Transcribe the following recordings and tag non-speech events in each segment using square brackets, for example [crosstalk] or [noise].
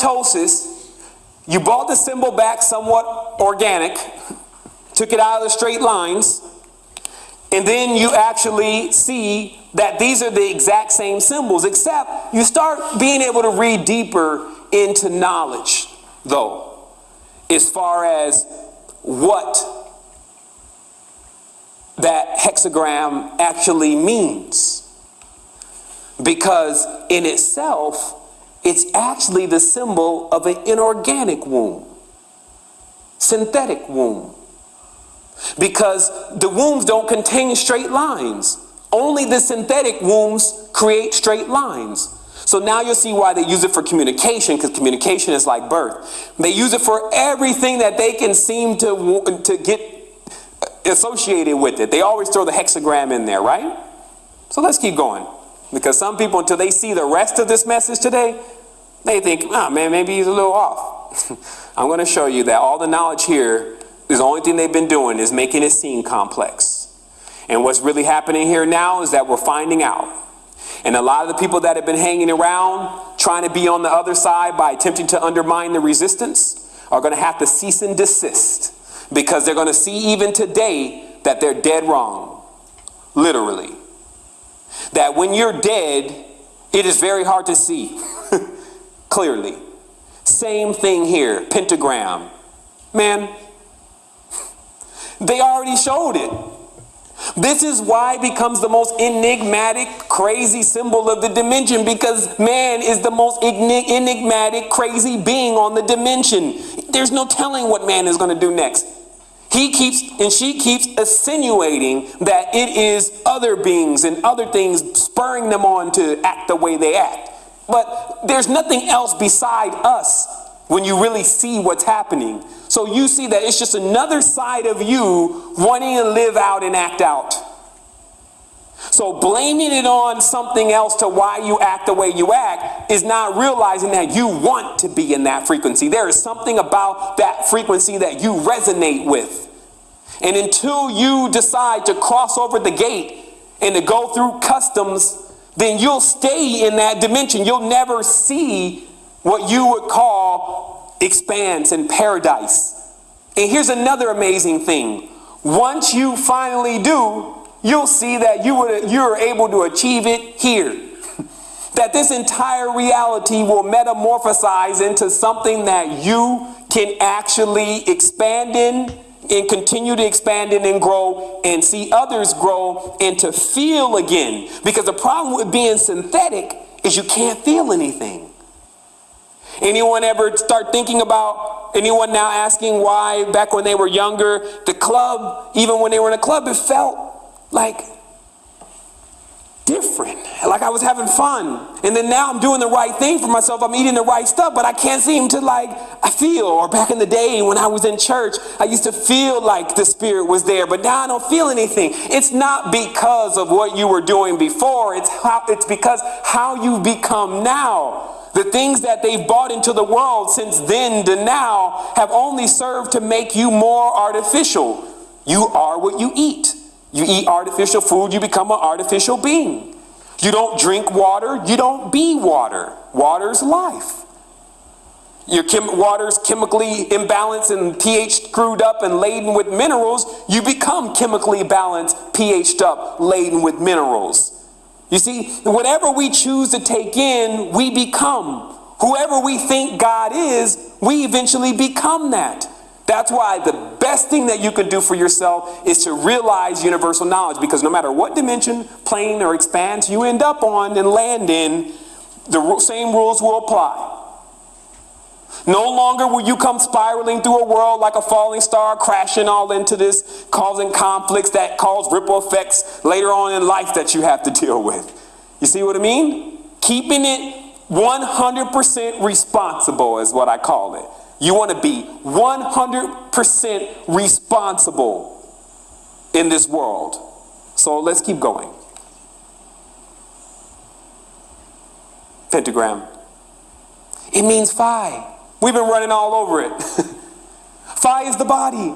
mitosis, you brought the symbol back somewhat organic, took it out of the straight lines, and then you actually see that these are the exact same symbols, except you start being able to read deeper into knowledge, though, as far as what that hexagram actually means. Because in itself, it's actually the symbol of an inorganic womb, synthetic womb. Because the wombs don't contain straight lines. Only the synthetic wombs create straight lines. So now you'll see why they use it for communication, because communication is like birth. They use it for everything that they can seem to, to get uh, associated with it. They always throw the hexagram in there, right? So let's keep going. Because some people, until they see the rest of this message today, they think, oh man, maybe he's a little off. [laughs] I'm going to show you that all the knowledge here is the only thing they've been doing is making it seem complex. And what's really happening here now is that we're finding out. And a lot of the people that have been hanging around trying to be on the other side by attempting to undermine the resistance are going to have to cease and desist because they're going to see even today that they're dead wrong. Literally. That when you're dead, it is very hard to see [laughs] clearly. Same thing here, pentagram. Man, they already showed it. This is why it becomes the most enigmatic, crazy symbol of the dimension because man is the most enigmatic, crazy being on the dimension. There's no telling what man is going to do next. He keeps and she keeps insinuating that it is other beings and other things spurring them on to act the way they act. But there's nothing else beside us when you really see what's happening. So you see that it's just another side of you wanting to live out and act out. So blaming it on something else to why you act the way you act is not realizing that you want to be in that frequency. There is something about that frequency that you resonate with. And until you decide to cross over the gate and to go through customs, then you'll stay in that dimension. You'll never see what you would call expanse and paradise. And here's another amazing thing. Once you finally do, you'll see that you would, you're able to achieve it here. [laughs] that this entire reality will metamorphosize into something that you can actually expand in and continue to expand in and grow and see others grow and to feel again. Because the problem with being synthetic is you can't feel anything. Anyone ever start thinking about anyone now asking why back when they were younger, the club, even when they were in a club, it felt like different. Like I was having fun. And then now I'm doing the right thing for myself. I'm eating the right stuff, but I can't seem to like, I feel. Or back in the day when I was in church, I used to feel like the Spirit was there, but now I don't feel anything. It's not because of what you were doing before. It's how, it's because how you've become now. The things that they've bought into the world since then to now have only served to make you more artificial. You are what you eat. You eat artificial food, you become an artificial being. You don't drink water, you don't be water. Water's life. Your chem water's chemically imbalanced and pH screwed up and laden with minerals, you become chemically balanced, pH'd up, laden with minerals. You see, whatever we choose to take in, we become. Whoever we think God is, we eventually become that. That's why the best thing that you can do for yourself is to realize universal knowledge because no matter what dimension, plane, or expanse you end up on and land in, the same rules will apply. No longer will you come spiraling through a world like a falling star, crashing all into this, causing conflicts that cause ripple effects later on in life that you have to deal with. You see what I mean? Keeping it 100% responsible is what I call it. You want to be 100% responsible in this world. So let's keep going. Pentagram. It means phi. We've been running all over it. [laughs] phi is the body.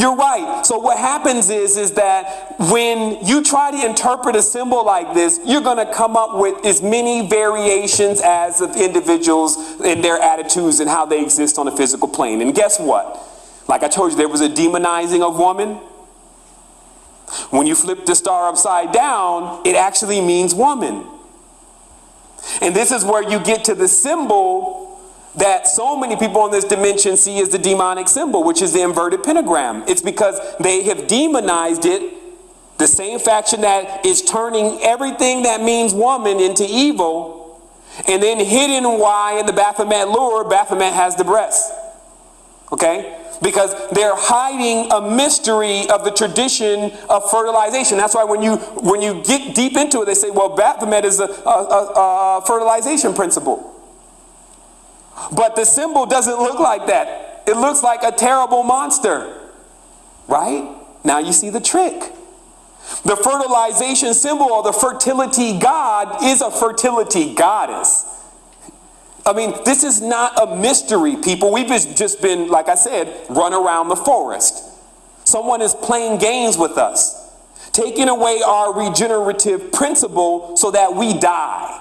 You're right. So what happens is is that when you try to interpret a symbol like this, you're going to come up with as many variations as of individuals and their attitudes and how they exist on a physical plane. And guess what? Like I told you, there was a demonizing of woman. When you flip the star upside down, it actually means woman. And this is where you get to the symbol that so many people in this dimension see as the demonic symbol, which is the inverted pentagram. It's because they have demonized it, the same faction that is turning everything that means woman into evil, and then hidden why in the Baphomet lore, Baphomet has the breast. Okay? Because they're hiding a mystery of the tradition of fertilization. That's why when you when you get deep into it, they say, well, Baphomet is a, a, a, a fertilization principle. But the symbol doesn't look like that. It looks like a terrible monster. Right? Now you see the trick. The fertilization symbol or the fertility god is a fertility goddess. I mean, this is not a mystery, people. We've just been, like I said, run around the forest. Someone is playing games with us, taking away our regenerative principle so that we die.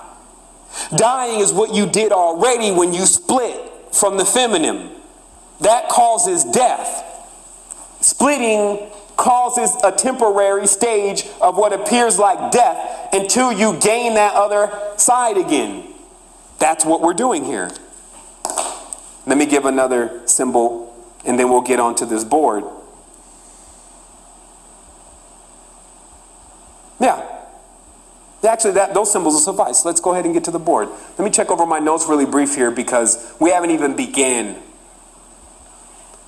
Dying is what you did already when you split from the feminine. That causes death. Splitting causes a temporary stage of what appears like death until you gain that other side again. That's what we're doing here. Let me give another symbol and then we'll get onto this board. Yeah, Actually, that, those symbols will suffice. Let's go ahead and get to the board. Let me check over my notes really brief here because we haven't even began.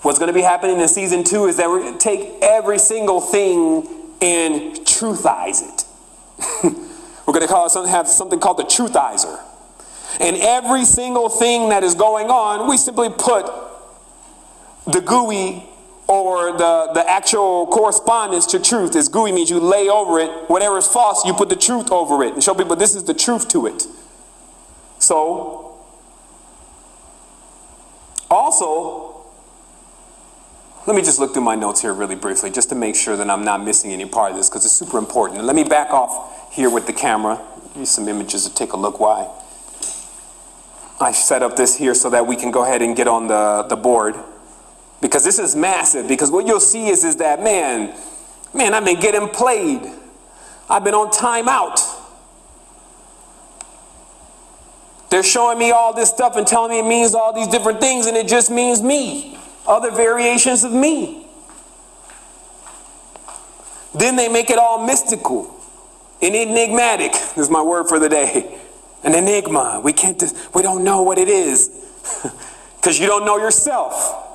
What's going to be happening in season two is that we're going to take every single thing and truthize it. [laughs] we're going to call it something, have something called the truthizer. And every single thing that is going on, we simply put the GUI or the, the actual correspondence to truth is GUI means you lay over it. Whatever is false, you put the truth over it and show people this is the truth to it. So, also, let me just look through my notes here really briefly just to make sure that I'm not missing any part of this because it's super important. And let me back off here with the camera. Use some images to take a look why. I set up this here so that we can go ahead and get on the, the board because this is massive. Because what you'll see is, is that, man, man, I've been getting played. I've been on timeout. They're showing me all this stuff and telling me it means all these different things, and it just means me. Other variations of me. Then they make it all mystical and enigmatic. Is my word for the day. An enigma. We can't, we don't know what it is [laughs] because you don't know yourself.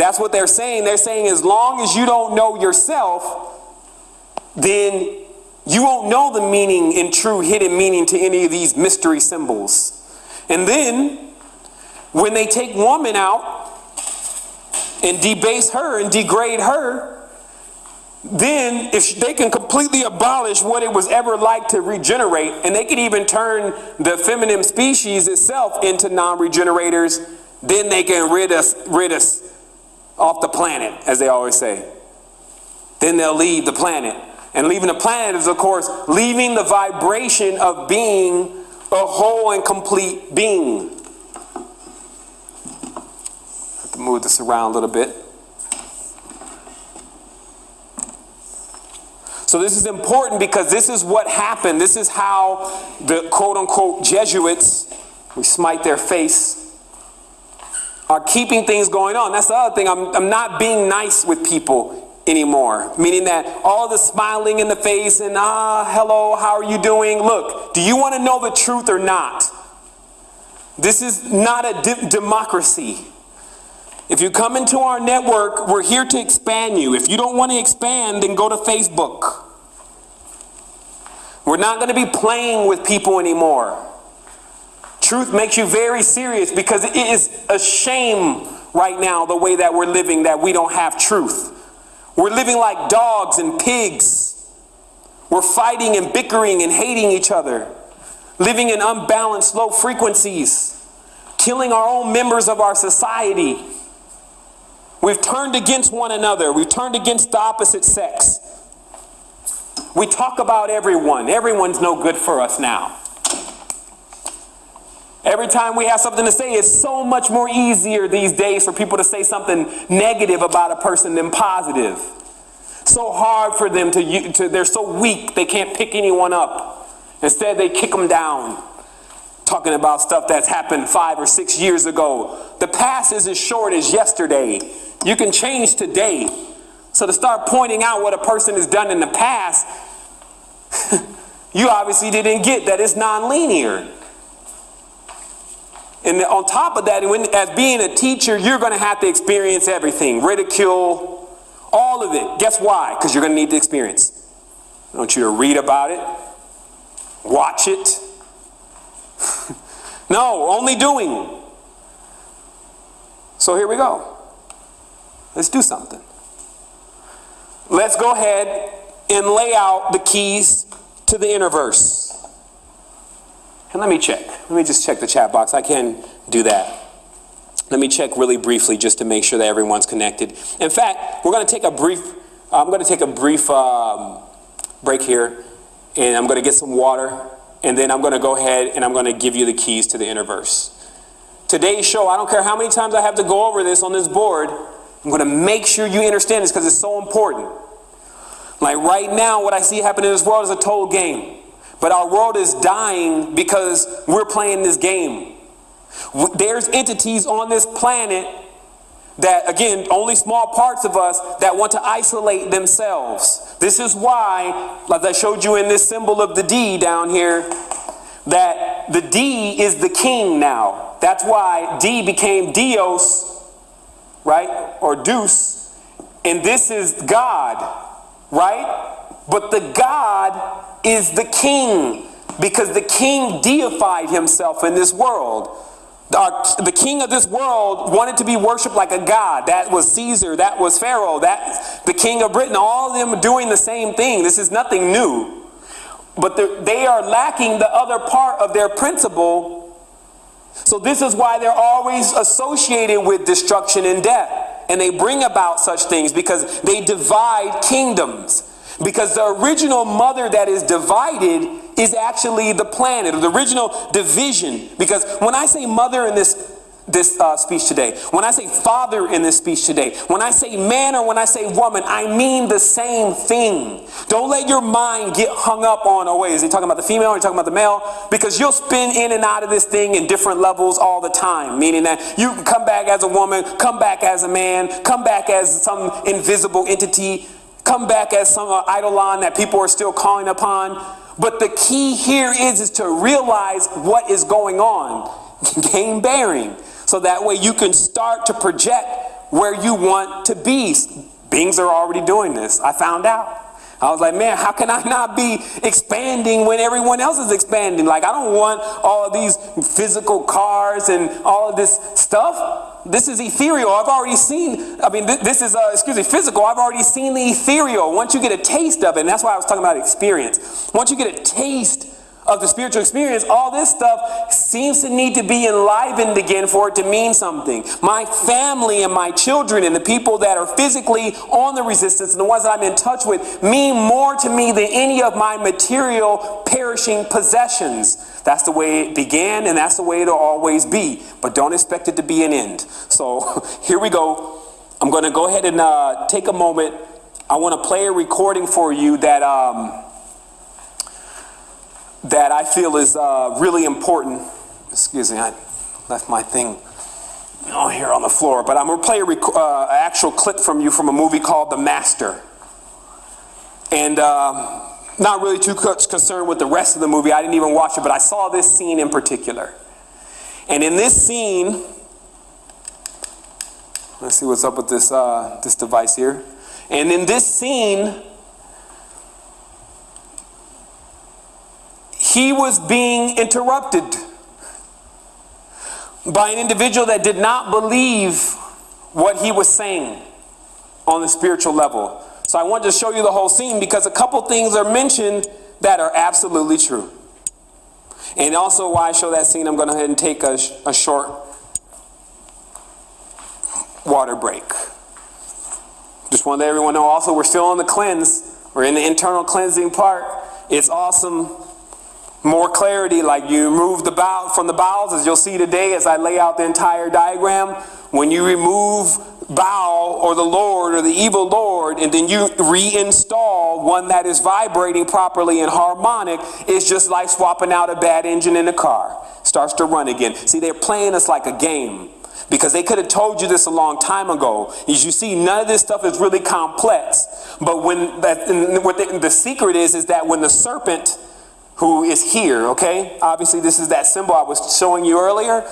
That's what they're saying. They're saying as long as you don't know yourself, then you won't know the meaning and true hidden meaning to any of these mystery symbols. And then when they take woman out and debase her and degrade her, then if they can completely abolish what it was ever like to regenerate, and they could even turn the feminine species itself into non-regenerators, then they can rid us, rid us off the planet, as they always say. Then they'll leave the planet. And leaving the planet is, of course, leaving the vibration of being a whole and complete being. Have to move this around a little bit. So this is important because this is what happened. This is how the quote unquote Jesuits, we smite their face, are keeping things going on. That's the other thing. I'm, I'm not being nice with people anymore. Meaning that all the smiling in the face and, ah, hello, how are you doing? Look, do you want to know the truth or not? This is not a de democracy. If you come into our network, we're here to expand you. If you don't want to expand, then go to Facebook. We're not going to be playing with people anymore. Truth makes you very serious because it is a shame right now the way that we're living that we don't have truth. We're living like dogs and pigs. We're fighting and bickering and hating each other, living in unbalanced low frequencies, killing our own members of our society. We We've turned against one another. We've turned against the opposite sex. We talk about everyone. Everyone's no good for us now. Every time we have something to say, it's so much more easier these days for people to say something negative about a person than positive. So hard for them to, to they're so weak they can't pick anyone up. Instead, they kick them down. Talking about stuff that's happened five or six years ago. The past is as short as yesterday. You can change today. So to start pointing out what a person has done in the past, [laughs] you obviously didn't get that it's non-linear. And on top of that, when, as being a teacher, you're going to have to experience everything ridicule, all of it. Guess why? Because you're going to need the experience. I want you to read about it, watch it. [laughs] no, only doing. So here we go. Let's do something. Let's go ahead and lay out the keys to the inner verse. And let me check. Let me just check the chat box. I can do that. Let me check really briefly just to make sure that everyone's connected. In fact, we're going to take a brief. I'm going to take a brief um, break here, and I'm going to get some water, and then I'm going to go ahead and I'm going to give you the keys to the inner verse. Today's show, I don't care how many times I have to go over this on this board. I'm going to make sure you understand this because it's so important. Like right now, what I see happening in this world is a total game. But our world is dying because we're playing this game. There's entities on this planet that, again, only small parts of us that want to isolate themselves. This is why, like I showed you in this symbol of the D down here, that the D is the king now. That's why D became Dios, right? Or Deus. And this is God right? But the God is the king because the king deified himself in this world. Our, the king of this world wanted to be worshiped like a god. That was Caesar. That was Pharaoh. That the king of Britain. All of them doing the same thing. This is nothing new. But they are lacking the other part of their principle. So this is why they're always associated with destruction and death and they bring about such things because they divide kingdoms. Because the original mother that is divided is actually the planet, or the original division. Because when I say mother in this this uh, speech today, when I say father in this speech today, when I say man or when I say woman, I mean the same thing. Don't let your mind get hung up on, oh wait, is he talking about the female or he talking about the male? Because you'll spin in and out of this thing in different levels all the time, meaning that you can come back as a woman, come back as a man, come back as some invisible entity, come back as some uh, eidolon that people are still calling upon. But the key here is, is to realize what is going on. [laughs] Gain bearing. So that way you can start to project where you want to be. Beings are already doing this. I found out. I was like, man, how can I not be expanding when everyone else is expanding? Like, I don't want all these physical cars and all of this stuff. This is ethereal. I've already seen, I mean, th this is, uh, excuse me, physical. I've already seen the ethereal. Once you get a taste of it, and that's why I was talking about experience. Once you get a taste of the spiritual experience, all this stuff seems to need to be enlivened again for it to mean something. My family and my children and the people that are physically on the resistance and the ones that I'm in touch with mean more to me than any of my material perishing possessions. That's the way it began and that's the way it'll always be. But don't expect it to be an end. So [laughs] here we go. I'm going to go ahead and uh, take a moment. I want to play a recording for you that. Um, that I feel is uh, really important. Excuse me, I left my thing on here on the floor, but I'm going to play an uh, actual clip from you from a movie called The Master. And uh, not really too concerned with the rest of the movie. I didn't even watch it, but I saw this scene in particular. And in this scene, let's see what's up with this, uh, this device here. And in this scene, he was being interrupted by an individual that did not believe what he was saying on the spiritual level. So I wanted to show you the whole scene because a couple things are mentioned that are absolutely true. And also why I show that scene, I'm going to go ahead and take a, a short water break. Just want to let everyone know also we're still on the cleanse. We're in the internal cleansing part. It's awesome. More clarity, like you remove the Baal from the bowels, as you'll see today as I lay out the entire diagram. When you remove Baal or the Lord or the evil Lord, and then you reinstall one that is vibrating properly and harmonic, it's just like swapping out a bad engine in a car. Starts to run again. See, they're playing us like a game because they could have told you this a long time ago. As you see, none of this stuff is really complex. But when that, the, the secret is, is that when the serpent who is here, okay? Obviously, this is that symbol I was showing you earlier.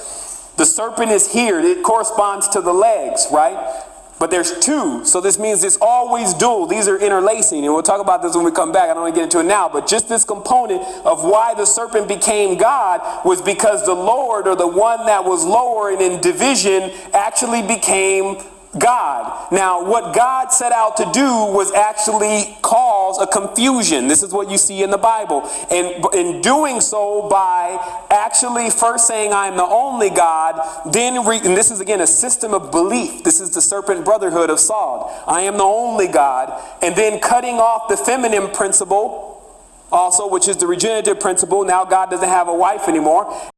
The serpent is here. It corresponds to the legs, right? But there's two, so this means it's always dual. These are interlacing, and we'll talk about this when we come back. I don't want to get into it now, but just this component of why the serpent became God was because the Lord, or the one that was lower and in division, actually became God. Now, what God set out to do was actually cause a confusion. This is what you see in the Bible. And in doing so, by actually first saying, I am the only God, then, and this is again a system of belief. This is the serpent brotherhood of Saul. I am the only God. And then cutting off the feminine principle, also, which is the regenerative principle. Now, God doesn't have a wife anymore.